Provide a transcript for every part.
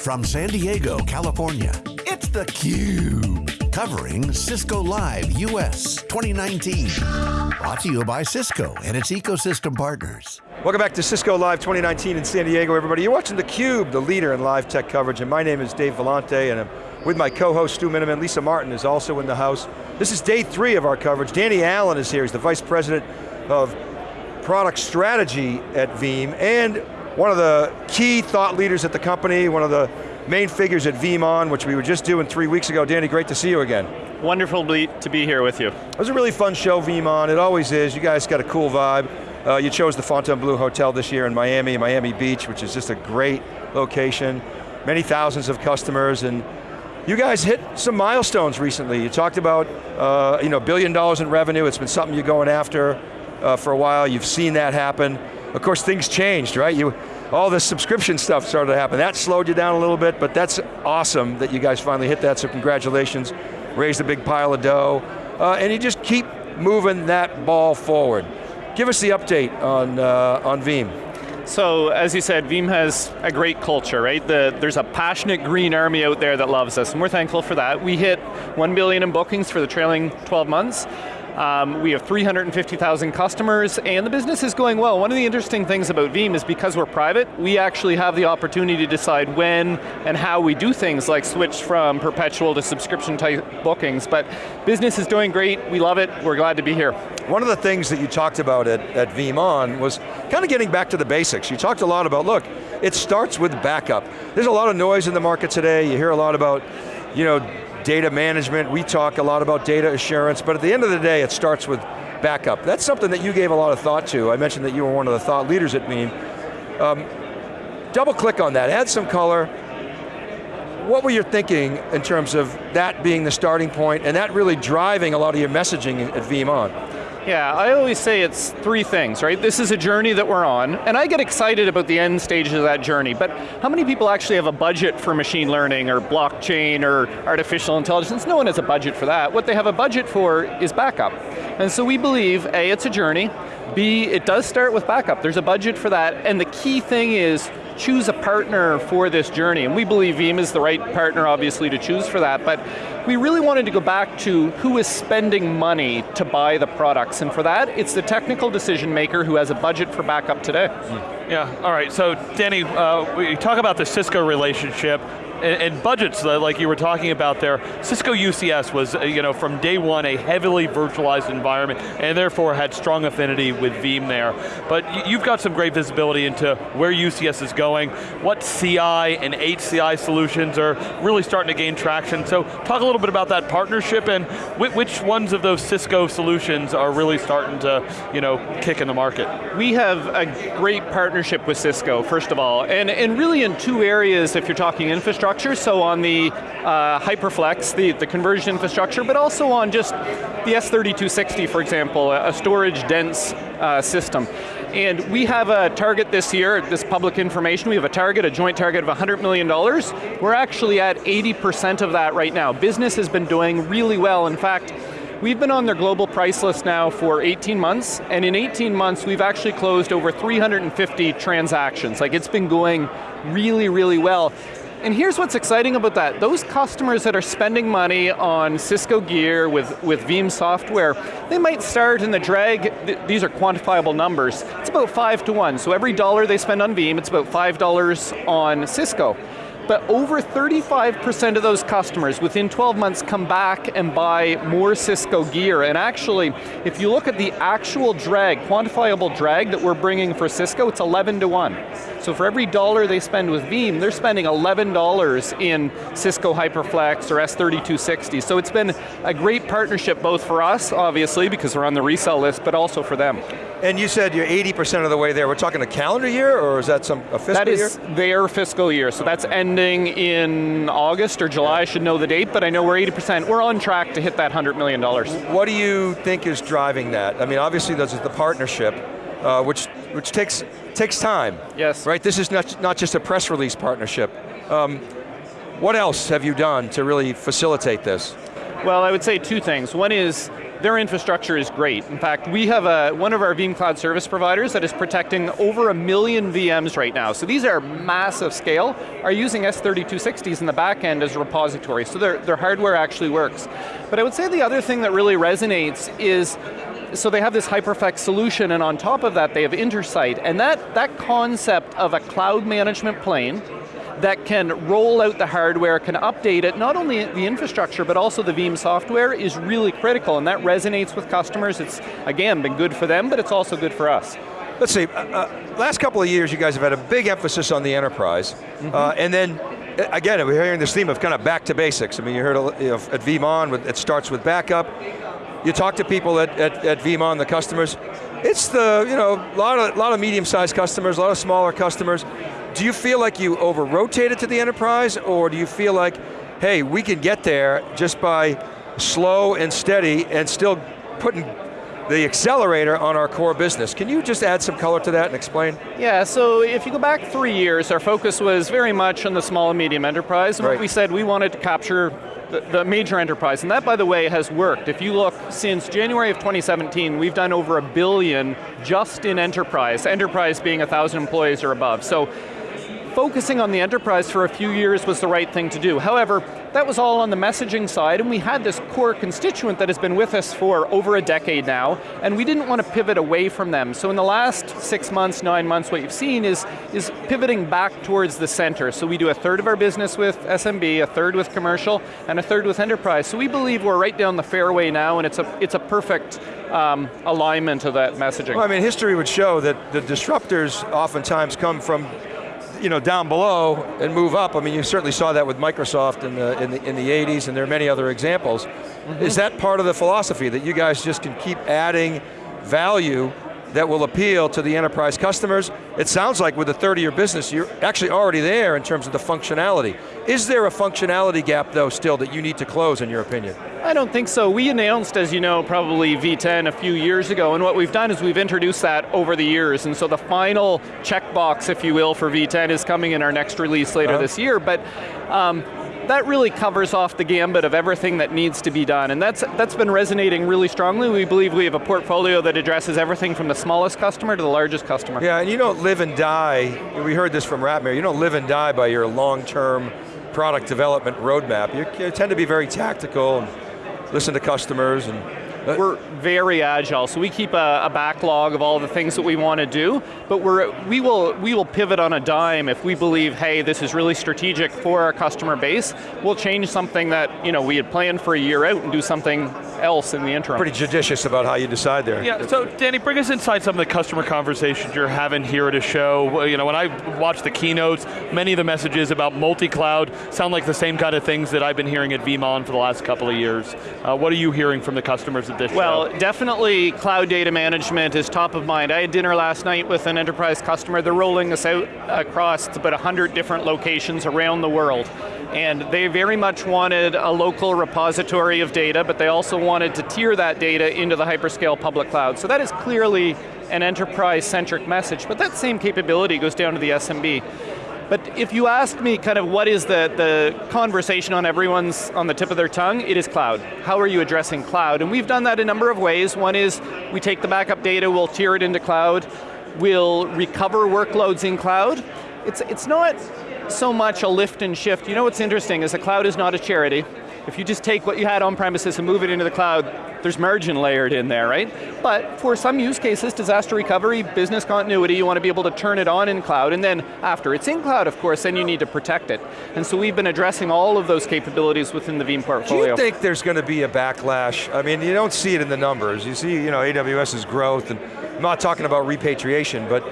From San Diego, California, it's theCUBE. Covering Cisco Live US 2019. Brought to you by Cisco and its ecosystem partners. Welcome back to Cisco Live 2019 in San Diego, everybody. You're watching theCUBE, the leader in live tech coverage, and my name is Dave Vellante, and I'm with my co-host Stu Miniman. Lisa Martin is also in the house. This is day three of our coverage. Danny Allen is here, he's the Vice President of Product Strategy at Veeam, and one of the key thought leaders at the company, one of the main figures at VeeamON, which we were just doing three weeks ago. Danny, great to see you again. Wonderful to be here with you. It was a really fun show, VeeamON. It always is. You guys got a cool vibe. Uh, you chose the Fontainebleau Hotel this year in Miami, Miami Beach, which is just a great location. Many thousands of customers, and you guys hit some milestones recently. You talked about uh, you know, billion dollars in revenue. It's been something you're going after uh, for a while. You've seen that happen. Of course, things changed, right? You, all this subscription stuff started to happen. That slowed you down a little bit, but that's awesome that you guys finally hit that, so congratulations. Raised a big pile of dough. Uh, and you just keep moving that ball forward. Give us the update on, uh, on Veeam. So, as you said, Veeam has a great culture, right? The, there's a passionate green army out there that loves us, and we're thankful for that. We hit 1 billion in bookings for the trailing 12 months, um, we have 350,000 customers and the business is going well. One of the interesting things about Veeam is because we're private, we actually have the opportunity to decide when and how we do things like switch from perpetual to subscription type bookings, but business is doing great, we love it, we're glad to be here. One of the things that you talked about at, at VeeamON was kind of getting back to the basics. You talked a lot about, look, it starts with backup. There's a lot of noise in the market today, you hear a lot about, you know, data management, we talk a lot about data assurance, but at the end of the day, it starts with backup. That's something that you gave a lot of thought to. I mentioned that you were one of the thought leaders at Veeam. Um, double click on that, add some color. What were you thinking in terms of that being the starting point and that really driving a lot of your messaging at VeeamON? Yeah, I always say it's three things, right? This is a journey that we're on, and I get excited about the end stages of that journey, but how many people actually have a budget for machine learning or blockchain or artificial intelligence? No one has a budget for that. What they have a budget for is backup. And so we believe, A, it's a journey, B, it does start with backup. There's a budget for that, and the key thing is choose a partner for this journey, and we believe Veeam is the right partner, obviously, to choose for that, but we really wanted to go back to who is spending money to buy the products, and for that, it's the technical decision maker who has a budget for backup today. Yeah, all right, so Danny, uh, we talk about the Cisco relationship, and, and, budgets, like you were talking about there, Cisco UCS was, uh, you know, from day one a heavily virtualized environment, and therefore had strong affinity with Veeam there. But you've got some great visibility into where UCS is going, what CI and HCI solutions are really starting to gain traction. So talk a little bit about that partnership and which ones of those Cisco solutions are really starting to, you know, kick in the market. We have a great partnership with Cisco, first of all, and, and really in two areas if you're talking infrastructure infrastructure, so on the uh, HyperFlex, the, the converged infrastructure, but also on just the S3260, for example, a storage dense uh, system. And we have a target this year, this public information, we have a target, a joint target of $100 million. We're actually at 80% of that right now. Business has been doing really well. In fact, We've been on their global price list now for 18 months, and in 18 months we've actually closed over 350 transactions. Like it's been going really, really well. And here's what's exciting about that. Those customers that are spending money on Cisco gear with, with Veeam software, they might start in the drag, th these are quantifiable numbers, it's about five to one. So every dollar they spend on Veeam, it's about $5 on Cisco but over 35% of those customers within 12 months come back and buy more Cisco gear. And actually, if you look at the actual drag, quantifiable drag that we're bringing for Cisco, it's 11 to 1. So for every dollar they spend with Veeam, they're spending $11 in Cisco HyperFlex or S3260. So it's been a great partnership both for us, obviously, because we're on the resell list, but also for them. And you said you're 80% of the way there. We're talking a calendar year, or is that some a fiscal year? That is year? their fiscal year, so that's in August or July, I should know the date, but I know we're 80%. We're on track to hit that $100 million. What do you think is driving that? I mean, obviously there's the partnership, uh, which, which takes, takes time. Yes. Right, this is not, not just a press release partnership. Um, what else have you done to really facilitate this? Well, I would say two things. One is their infrastructure is great. In fact, we have a, one of our Veeam Cloud service providers that is protecting over a million VMs right now. So these are massive scale, are using S3260s in the back end as a repository, so their, their hardware actually works. But I would say the other thing that really resonates is so they have this HyperFlex solution and on top of that they have Intersight, and that, that concept of a cloud management plane that can roll out the hardware, can update it, not only the infrastructure, but also the Veeam software is really critical, and that resonates with customers. It's, again, been good for them, but it's also good for us. Let's see, uh, uh, last couple of years you guys have had a big emphasis on the enterprise, mm -hmm. uh, and then again, we're hearing this theme of kind of back to basics. I mean, you heard you know, at VeeamON, it starts with backup. You talk to people at, at, at VeeamON, the customers, it's the, you know, a lot of, lot of medium-sized customers, a lot of smaller customers. Do you feel like you over-rotated to the enterprise, or do you feel like, hey, we can get there just by slow and steady and still putting the accelerator on our core business. Can you just add some color to that and explain? Yeah, so if you go back three years, our focus was very much on the small and medium enterprise, and right. what we said, we wanted to capture the, the, major enterprise, and that, by the way, has worked. If you look, since January of 2017, we've done over a billion just in enterprise, enterprise being a thousand employees or above. So focusing on the enterprise for a few years was the right thing to do. However, that was all on the messaging side, and we had this core constituent that has been with us for over a decade now, and we didn't want to pivot away from them. So in the last six months, nine months, what you've seen is, is pivoting back towards the center. So we do a third of our business with SMB, a third with commercial, and a third with enterprise. So we believe we're right down the fairway now, and it's a, it's a perfect um, alignment of that messaging. Well, I mean, history would show that the disruptors oftentimes come from you know, down below and move up. I mean, you certainly saw that with Microsoft in the, in the, in the 80s, and there are many other examples. Mm -hmm. Is that part of the philosophy, that you guys just can keep adding value that will appeal to the enterprise customers. It sounds like with a 30-year business, you're actually already there in terms of the functionality. Is there a functionality gap though still that you need to close in your opinion? I don't think so. We announced, as you know, probably V10 a few years ago, and what we've done is we've introduced that over the years, and so the final checkbox, if you will, for V10 is coming in our next release later uh -huh. this year, but um, that really covers off the gambit of everything that needs to be done, and that's, that's been resonating really strongly. We believe we have a portfolio that addresses everything from the smallest customer to the largest customer. Yeah, and you don't live and die, we heard this from Ratmir, you don't live and die by your long-term product development roadmap. You, you tend to be very tactical and listen to customers and we're very agile, so we keep a, a, backlog of all the things that we want to do, but we're, we, will, we will pivot on a dime if we believe, hey, this is really strategic for our customer base. We'll change something that you know, we had planned for a year out and do something else in the interim. Pretty judicious about how you decide there. Yeah, so Danny, bring us inside some of the customer conversations you're having here at a show. You know, when I watch the keynotes, many of the messages about multi-cloud sound like the same kind of things that I've been hearing at VeeamON for the last couple of years. Uh, what are you hearing from the customers at this well, show? definitely cloud data management is top of mind. I had dinner last night with an enterprise customer. They're rolling this out across about 100 different locations around the world. And they very much wanted a local repository of data, but they also wanted to tier that data into the hyperscale public cloud. So that is clearly an enterprise-centric message, but that same capability goes down to the SMB. But if you ask me kind of what is the, the conversation on everyone's, on the tip of their tongue, it is cloud. How are you addressing cloud? And we've done that a number of ways. One is we take the backup data, we'll tier it into cloud, we'll recover workloads in cloud. It's, it's not so much a lift and shift. You know what's interesting is the cloud is not a charity. If you just take what you had on premises and move it into the cloud, there's margin layered in there, right? But for some use cases, disaster recovery, business continuity, you want to be able to turn it on in cloud, and then after it's in cloud, of course, then you need to protect it. And so we've been addressing all of those capabilities within the Veeam portfolio. Do you think there's going to be a backlash? I mean, you don't see it in the numbers. You see, you know, AWS's growth, and I'm not talking about repatriation, but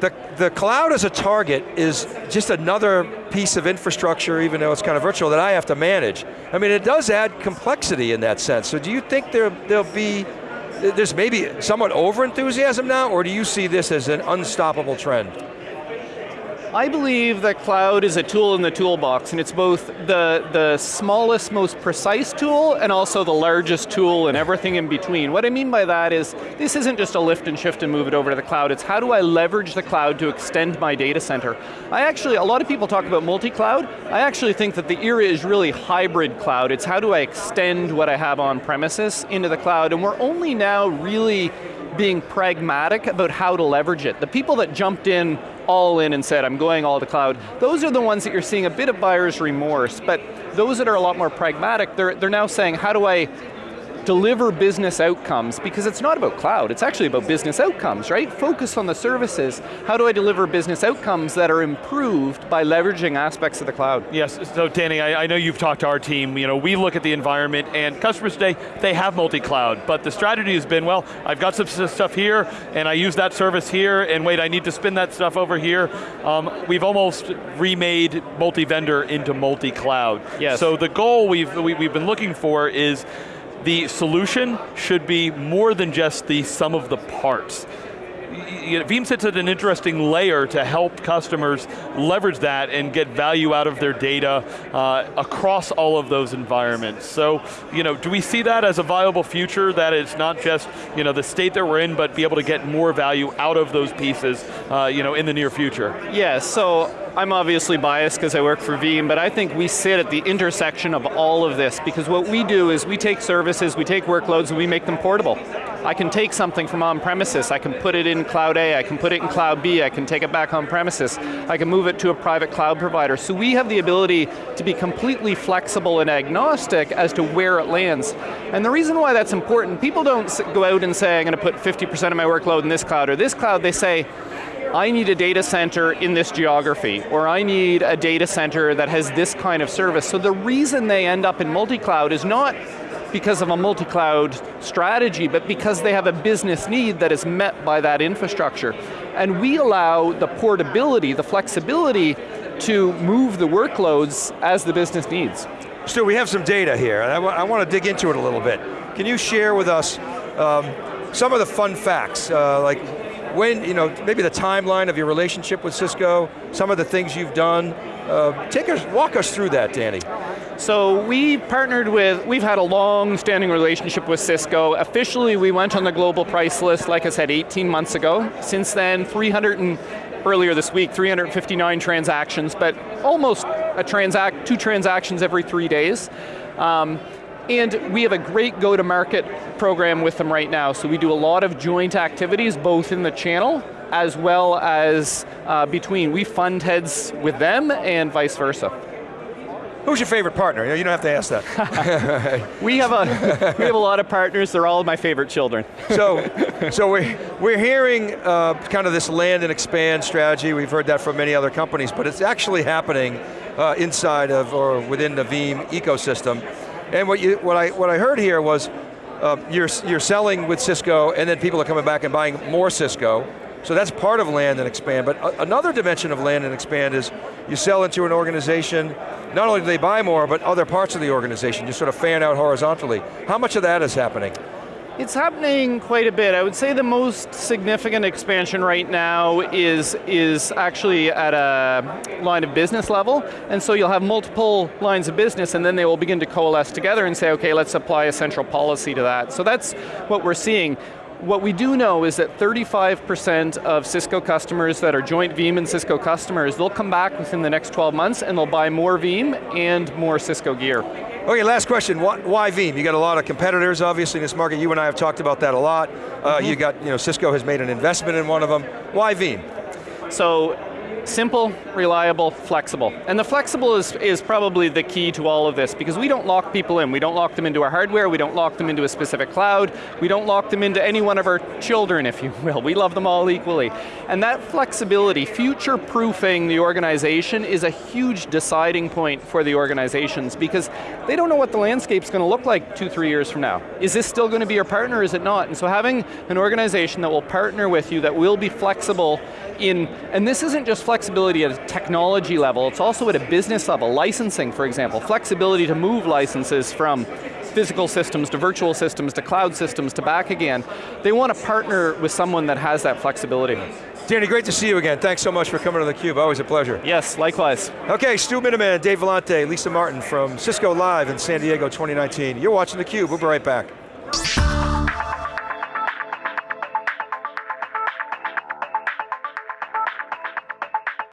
the, the cloud as a target is just another piece of infrastructure, even though it's kind of virtual, that I have to manage. I mean, it does add complexity in that sense. So do you think there, there'll be, there's maybe somewhat over-enthusiasm now, or do you see this as an unstoppable trend? I believe that cloud is a tool in the toolbox, and it's both the, the smallest, most precise tool, and also the largest tool and everything in between. What I mean by that is, this isn't just a lift and shift and move it over to the cloud, it's how do I leverage the cloud to extend my data center. I actually, a lot of people talk about multi-cloud, I actually think that the era is really hybrid cloud. It's how do I extend what I have on premises into the cloud, and we're only now really being pragmatic about how to leverage it. The people that jumped in all in and said, I'm going all to cloud, those are the ones that you're seeing a bit of buyer's remorse, but those that are a lot more pragmatic, they're, they're now saying, how do I deliver business outcomes, because it's not about cloud, it's actually about business outcomes, right? Focus on the services. How do I deliver business outcomes that are improved by leveraging aspects of the cloud? Yes, so Danny, I, I know you've talked to our team, you know, we look at the environment and customers today, they have multi-cloud, but the strategy has been, well, I've got some stuff here, and I use that service here, and wait, I need to spin that stuff over here. Um, we've almost remade multi-vendor into multi-cloud. Yes. So the goal we've, we, have we have been looking for is the solution should be more than just the sum of the parts. Veeam sits at an interesting layer to help customers leverage that and get value out of their data uh, across all of those environments. So, you know, do we see that as a viable future that it's not just, you know, the state that we're in, but be able to get more value out of those pieces, uh, you know, in the near future? Yeah, so I'm obviously biased because I work for Veeam, but I think we sit at the intersection of all of this because what we do is we take services, we take workloads, and we make them portable. I can take something from on-premises, I can put it in Cloud A, I can put it in Cloud B, I can take it back on-premises, I can move it to a private cloud provider. So we have the ability to be completely flexible and agnostic as to where it lands. And the reason why that's important, people don't go out and say, I'm going to put 50% of my workload in this cloud or this cloud, they say, I need a data center in this geography, or I need a data center that has this kind of service. So the reason they end up in multi-cloud is not because of a multi-cloud strategy, but because they have a business need that is met by that infrastructure. And we allow the portability, the flexibility to move the workloads as the business needs. Stu, we have some data here, and I, want to dig into it a little bit. Can you share with us um, some of the fun facts, uh, like when, you know, maybe the timeline of your relationship with Cisco, some of the things you've done. Uh, take us, walk us through that, Danny. So we partnered with, we've had a long standing relationship with Cisco. Officially we went on the global price list, like I said, 18 months ago. Since then, 300 and, earlier this week, 359 transactions, but almost a transact, two transactions every three days. Um, and we have a great go-to-market program with them right now, so we do a lot of joint activities, both in the channel, as well as uh, between. We fund heads with them, and vice versa. Who's your favorite partner? You don't have to ask that. we have a we have a lot of partners. They're all my favorite children. so, so we're we're hearing uh, kind of this land and expand strategy. We've heard that from many other companies, but it's actually happening uh, inside of or within the Veeam ecosystem. And what you what I what I heard here was uh, you're you're selling with Cisco, and then people are coming back and buying more Cisco. So that's part of land and expand, but another dimension of land and expand is you sell into an organization, not only do they buy more, but other parts of the organization, you sort of fan out horizontally. How much of that is happening? It's happening quite a bit. I would say the most significant expansion right now is, is actually at a line of business level, and so you'll have multiple lines of business and then they will begin to coalesce together and say, okay, let's apply a central policy to that. So that's what we're seeing. What we do know is that 35% of Cisco customers that are joint Veeam and Cisco customers, they'll come back within the next 12 months and they'll buy more Veeam and more Cisco gear. Okay, last question, why Veeam? You got a lot of competitors, obviously, in this market. You and I have talked about that a lot. Uh, mm -hmm. You got, you know, Cisco has made an investment in one of them. Why Veeam? So, Simple, reliable, flexible. And the flexible is, is probably the key to all of this because we don't lock people in. We don't lock them into our hardware, we don't lock them into a specific cloud, we don't lock them into any one of our children, if you will. We love them all equally. And that flexibility, future-proofing the organization is a huge deciding point for the organizations because they don't know what the landscape's going to look like two, three years from now. Is this still going to be your partner, is it not? And so having an organization that will partner with you, that will be flexible in, and this isn't just flexibility at a technology level, it's also at a business level, licensing for example, flexibility to move licenses from physical systems to virtual systems to cloud systems to back again. They want to partner with someone that has that flexibility. Danny, great to see you again. Thanks so much for coming to theCUBE, always a pleasure. Yes, likewise. Okay, Stu Miniman, Dave Vellante, Lisa Martin from Cisco Live in San Diego 2019. You're watching theCUBE, we'll be right back.